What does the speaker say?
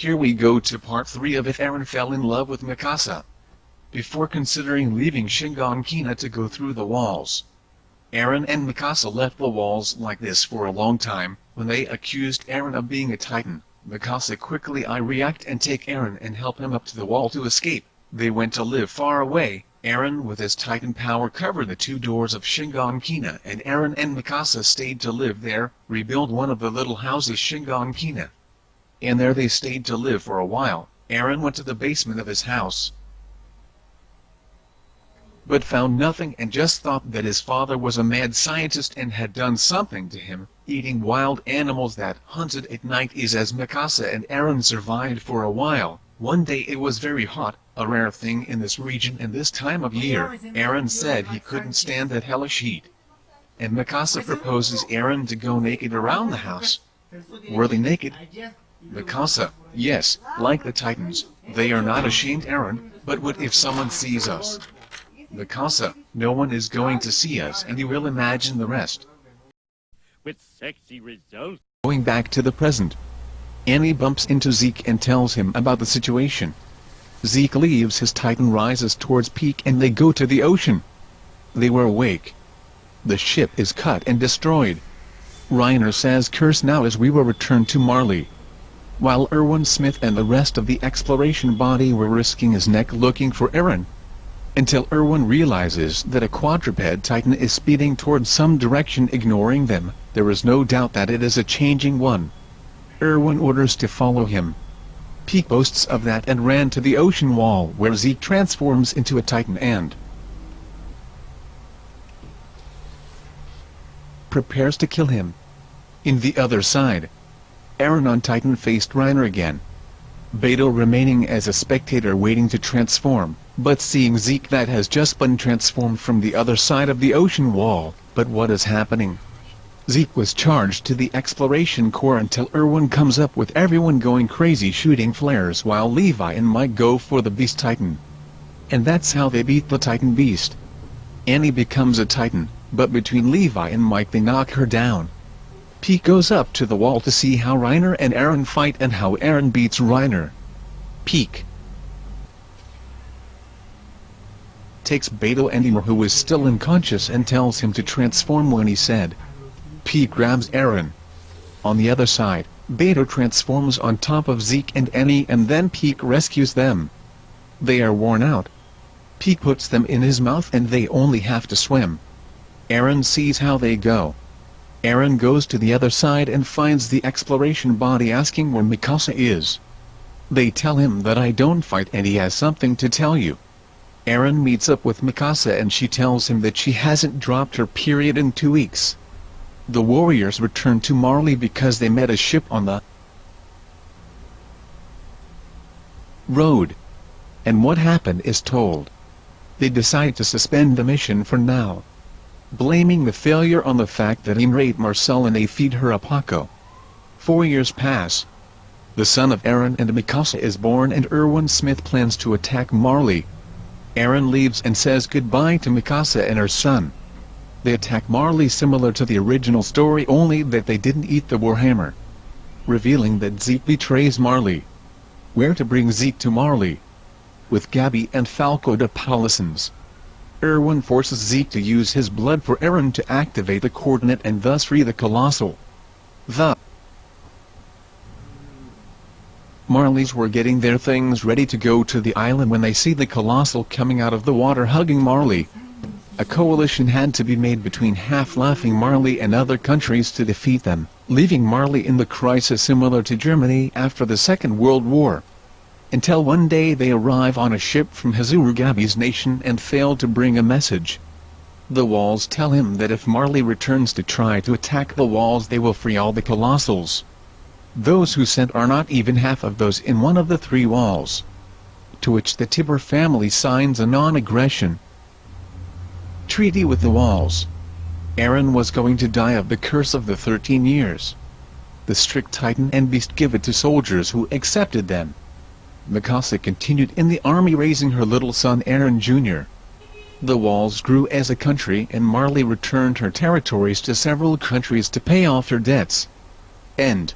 here we go to part 3 of If Eren Fell in Love with Mikasa. Before considering leaving Shiganshina to go through the walls, Eren and Mikasa left the walls like this for a long time, when they accused Eren of being a titan. Mikasa quickly I react and take Eren and help him up to the wall to escape. They went to live far away, Eren with his titan power covered the two doors of Shiganshina and Eren and Mikasa stayed to live there, rebuild one of the little houses Shiganshina. And there they stayed to live for a while, Eren went to the basement of his house, but found nothing and just thought that his father was a mad scientist and had done something to him. Eating wild animals that hunted at night is as Mikasa and Eren survived for a while. One day it was very hot, a rare thing in this region and this time of year. Eren said he couldn't stand that hellish heat. And Mikasa proposes Eren to go naked around the house. Were naked? Mikasa, yes, like the Titans, they are not ashamed Eren, but what if someone sees us? Mikasa, no one is going to see us and you will imagine the rest. With sexy results. Going back to the present. Annie bumps into Zeke and tells him about the situation. Zeke leaves his titan rises towards Pieck and they go to the ocean. They were awake. The ship is cut and destroyed. Reiner says curse now as we will return to Marley. While Erwin Smith and the rest of the exploration body were risking his neck looking for Eren, until Erwin realizes that a quadruped titan is speeding towards some direction ignoring them, there is no doubt that it is a changing one. Erwin orders to follow him. Pieck boasts of that and ran to the ocean wall where Zeke transforms into a titan and prepares to kill him. In the other side, Eren on Titan faced Reiner again. Beto remaining as a spectator waiting to transform but seeing Zeke that has just been transformed from the other side of the ocean wall, but what is happening? Zeke was charged to the exploration core until Erwin comes up with everyone going crazy shooting flares while Levi and Mike go for the Beast Titan. And that's how they beat the Titan Beast. Annie becomes a Titan, but between Levi and Mike they knock her down. Pete goes up to the wall to see how Reiner and Eren fight and how Eren beats Reiner. Pieck. takes Beto Ymir who is still unconscious and tells him to transform when he said. Pete grabs Eren. On the other side, Beto transforms on top of Zeke and Annie and then Pete rescues them. They are worn out. Pete puts them in his mouth and they only have to swim. Eren sees how they go. Eren goes to the other side and finds the exploration body asking where Mikasa is. They tell him that I don't fight and he has something to tell you. Eren meets up with Mikasa and she tells him that she hasn't dropped her period in two weeks. The warriors return to Marley because they met a ship on the road. And what happened is told. They decide to suspend the mission for now. Blaming the failure on the fact that Ymir ate Marcel and they feed her a Porco. Four years pass. The son of Eren and Mikasa is born and Erwin Smith plans to attack Marley. Eren leaves and says goodbye to Mikasa and her son. They attack Marley similar to the original story only that they didn't eat the Warhammer. Revealing that Zeke betrays Marley. Where to bring Zeke to Marley? With Gabi and Falco de Palisons. Erwin forces Zeke to use his blood for Eren to activate the coordinate and thus free the Colossal. The Marleys were getting their things ready to go to the island when they see the Colossal coming out of the water hugging Marley. A coalition had to be made between half-laughing Marley and other countries to defeat them, leaving Marley in the crisis similar to Germany after the Second World War. Until one day they arrive on a ship from Gabi's nation and fail to bring a message. The walls tell him that if Marley returns to try to attack the walls they will free all the Colossals. Those who sent are not even half of those in one of the three walls. To which the Tybur family signs a non-aggression treaty with the walls. Eren was going to die of the curse of the 13 years. The strict Titan and Beast give it to soldiers who accepted them. Mikasa continued in the army raising her little son Eren Jr. The walls grew as a country and Marley returned her territories to several countries to pay off her debts. End